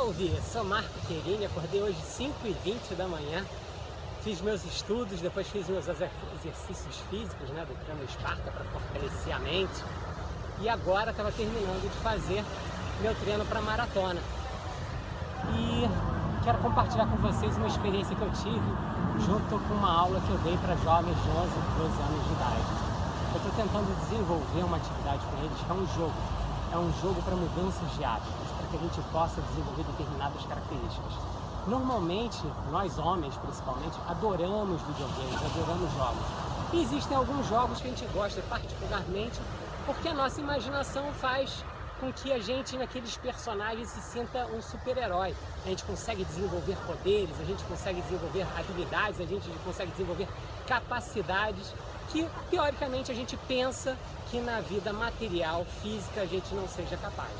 Salve! Sou Marco Querini, acordei hoje 5h20 da manhã, fiz meus estudos, depois fiz meus exercícios físicos, né, do treino Esparta para fortalecer a mente e agora estava terminando de fazer meu treino para maratona. E quero compartilhar com vocês uma experiência que eu tive junto com uma aula que eu dei para jovens de 11 12 anos de idade. Eu estou tentando desenvolver uma atividade com eles que é um jogo. É um jogo para mudanças de hábitos que a gente possa desenvolver determinadas características. Normalmente, nós homens principalmente, adoramos videogames, adoramos jogos. E existem alguns jogos que a gente gosta particularmente porque a nossa imaginação faz com que a gente, naqueles personagens, se sinta um super-herói. A gente consegue desenvolver poderes, a gente consegue desenvolver habilidades, a gente consegue desenvolver capacidades que, teoricamente, a gente pensa que na vida material, física, a gente não seja capaz.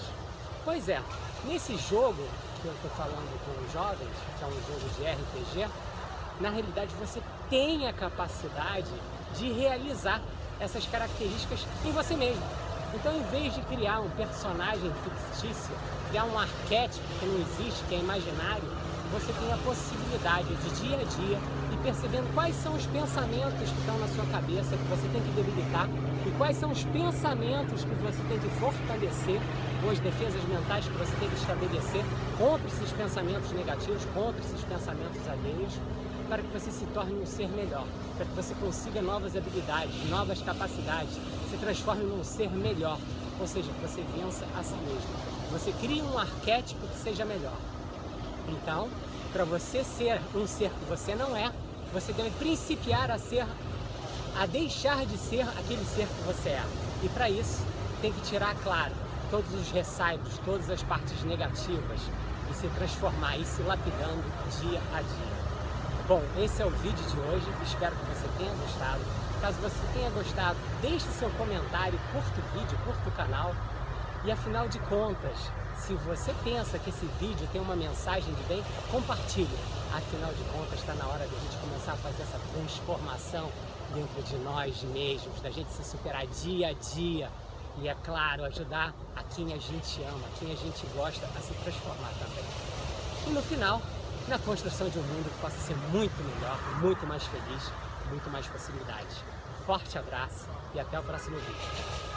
Pois é, nesse jogo que eu estou falando com os jovens, que é um jogo de RPG, na realidade você tem a capacidade de realizar essas características em você mesmo. Então, em vez de criar um personagem fictício, criar um arquétipo que não existe, que é imaginário, você tem a possibilidade de dia a dia e percebendo quais são os pensamentos que estão na sua cabeça que você tem que debilitar e quais são os pensamentos que você tem que fortalecer ou as defesas mentais que você tem que estabelecer contra esses pensamentos negativos, contra esses pensamentos alheios, para que você se torne um ser melhor, para que você consiga novas habilidades, novas capacidades, se transforme num ser melhor, ou seja, que você vença a si mesmo. Você cria um arquétipo que seja melhor. Então, para você ser um ser que você não é, você deve principiar a ser, a deixar de ser aquele ser que você é. E para isso, tem que tirar, claro, todos os ressaios, todas as partes negativas e se transformar e se lapidando dia a dia. Bom, esse é o vídeo de hoje, espero que você tenha gostado. Caso você tenha gostado, deixe seu comentário, curta o vídeo, curta o canal. E afinal de contas, se você pensa que esse vídeo tem uma mensagem de bem, compartilhe. Afinal de contas, está na hora de a gente começar a fazer essa transformação dentro de nós mesmos, da gente se superar dia a dia e, é claro, ajudar a quem a gente ama, a quem a gente gosta a se transformar também. E no final, na construção de um mundo que possa ser muito melhor, muito mais feliz, muito mais possibilidades. Forte abraço e até o próximo vídeo.